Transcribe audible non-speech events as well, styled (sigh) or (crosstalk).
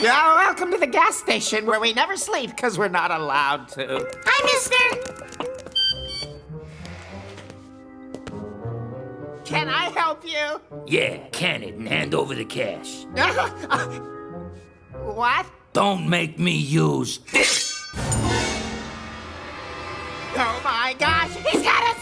Yeah, welcome to the gas station where we never sleep because we're not allowed to. Hi, mister. Can I help you? Yeah, can it and hand over the cash. (laughs) what? Don't make me use this. Oh my gosh, he's got a.